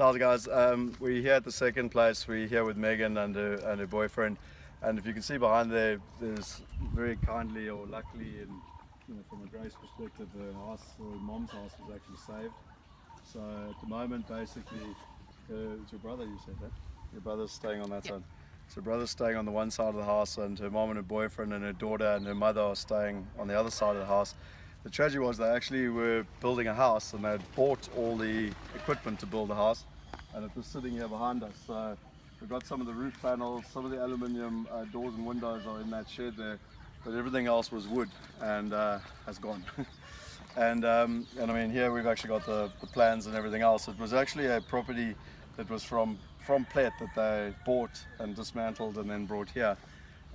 So how's it guys? Um, we're here at the second place. We're here with Megan and her, and her boyfriend. And if you can see behind there, there's very kindly or luckily, and you know, from a Grace perspective, her house, her mom's house was actually saved. So at the moment, basically, uh, it's your brother. You said that your brother's staying on that Yeah. side. So her brother's staying on the one side of the house, and her mom and her boyfriend and her daughter and her mother are staying on the other side of the house. The tragedy was they actually were building a house and they had bought all the equipment to build the house and it was sitting here behind us. So we've got some of the roof panels, some of the aluminium uh, doors and windows are in that shed there, but everything else was wood and uh, has gone. and um, and I mean here we've actually got the, the plans and everything else. It was actually a property that was from from Plet that they bought and dismantled and then brought here.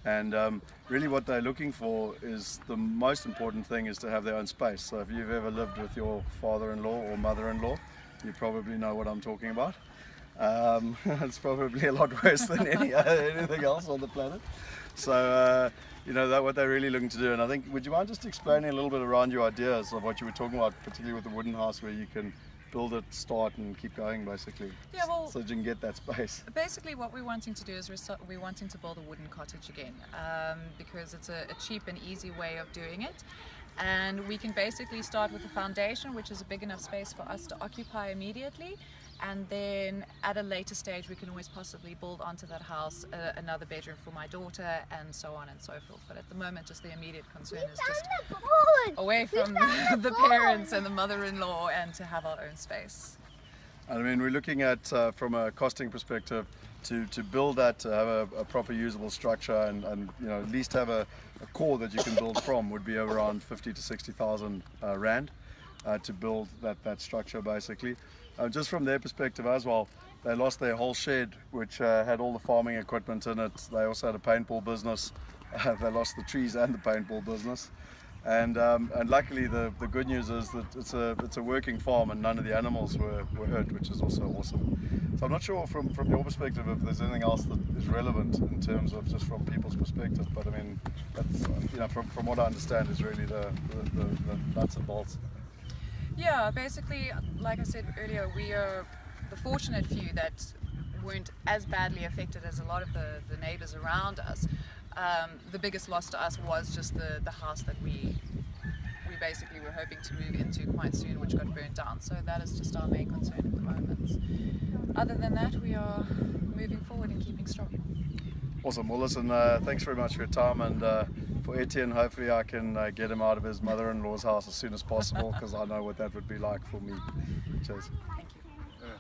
And um, really what they're looking for is the most important thing is to have their own space. So if you've ever lived with your father-in-law or mother-in-law, you probably know what I'm talking about. Um, it's probably a lot worse than any, anything else on the planet. So, uh, you know, that what they're really looking to do. And I think, would you mind just explaining a little bit around your ideas of what you were talking about, particularly with the wooden house where you can build it, start and keep going basically. Yeah, well- so that you can get that space. Basically, what we're wanting to do is we're, we're wanting to build a wooden cottage again um, because it's a, a cheap and easy way of doing it. And we can basically start with a foundation, which is a big enough space for us to occupy immediately. And then at a later stage, we can always possibly build onto that house uh, another bedroom for my daughter and so on and so forth. But at the moment, just the immediate concern is just away from the parents and the mother-in-law and to have our own space. I mean, we're looking at, uh, from a costing perspective, to, to build that, to have a, a proper usable structure and, and, you know, at least have a, a core that you can build from would be around 50 to 60,000 uh, Rand uh, to build that, that structure basically. Uh, just from their perspective as well, they lost their whole shed, which uh, had all the farming equipment in it. They also had a paintball business. they lost the trees and the paintball business. And, um, and luckily the, the good news is that it's a, it's a working farm and none of the animals were, were hurt, which is also awesome. So I'm not sure from, from your perspective if there's anything else that is relevant in terms of just from people's perspective, but I mean, you know, from, from what I understand is really the, the, the, the nuts and bolts. Yeah, basically, like I said earlier, we are the fortunate few that weren't as badly affected as a lot of the, the neighbors around us. Um, the biggest loss to us was just the, the house that we we basically were hoping to move into quite soon, which got burnt down. So that is just our main concern at the moment. Other than that, we are moving forward and keeping strong. Awesome. Well, listen, uh, thanks very much for your time. And uh, for Etienne, hopefully I can uh, get him out of his mother in law's house as soon as possible because I know what that would be like for me. Cheers.